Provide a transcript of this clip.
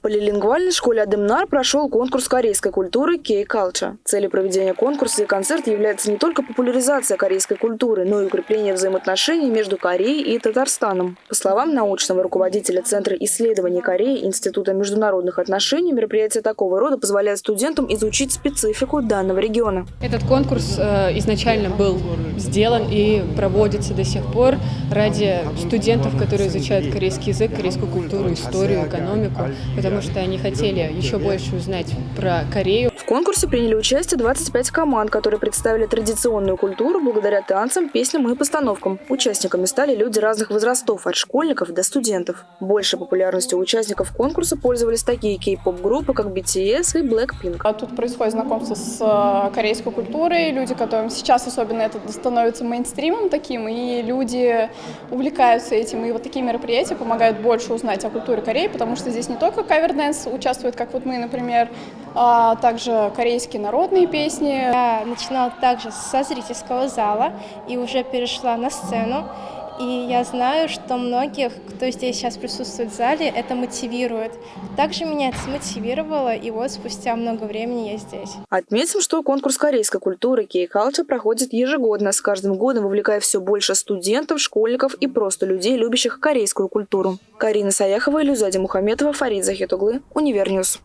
В полилингвальной школе Адемнар прошел конкурс корейской культуры K-Culture. Целью проведения конкурса и концерта является не только популяризация корейской культуры, но и укрепление взаимоотношений между Кореей и Татарстаном. По словам научного руководителя Центра исследований Кореи Института международных отношений, мероприятия такого рода позволяют студентам изучить специфику данного региона. Этот конкурс э, изначально был сделан и проводится до сих пор ради студентов, которые изучают корейский язык, корейскую культуру, историю, экономику, потому что они хотели еще больше узнать про Корею. Конкурсе приняли участие 25 команд, которые представили традиционную культуру благодаря танцам, песням и постановкам. Участниками стали люди разных возрастов, от школьников до студентов. Большей популярностью участников конкурса пользовались такие кей-поп-группы, как BTS и Blackpink. А Тут происходит знакомство с э, корейской культурой, люди, которым сейчас особенно это становится мейнстримом таким, и люди увлекаются этим, и вот такие мероприятия помогают больше узнать о культуре Кореи, потому что здесь не только cover dance участвует, как вот мы, например, а также корейские народные песни. Я начинала также со зрительского зала и уже перешла на сцену. И я знаю, что многих, кто здесь сейчас присутствует в зале, это мотивирует. Также меня это смотивировало, и вот спустя много времени я здесь. Отметим, что конкурс корейской культуры K-Culture проходит ежегодно, с каждым годом вовлекая все больше студентов, школьников и просто людей, любящих корейскую культуру. Карина Саяхова, Илюзади Мухаметова, Фарид Захитуглы, Универ News.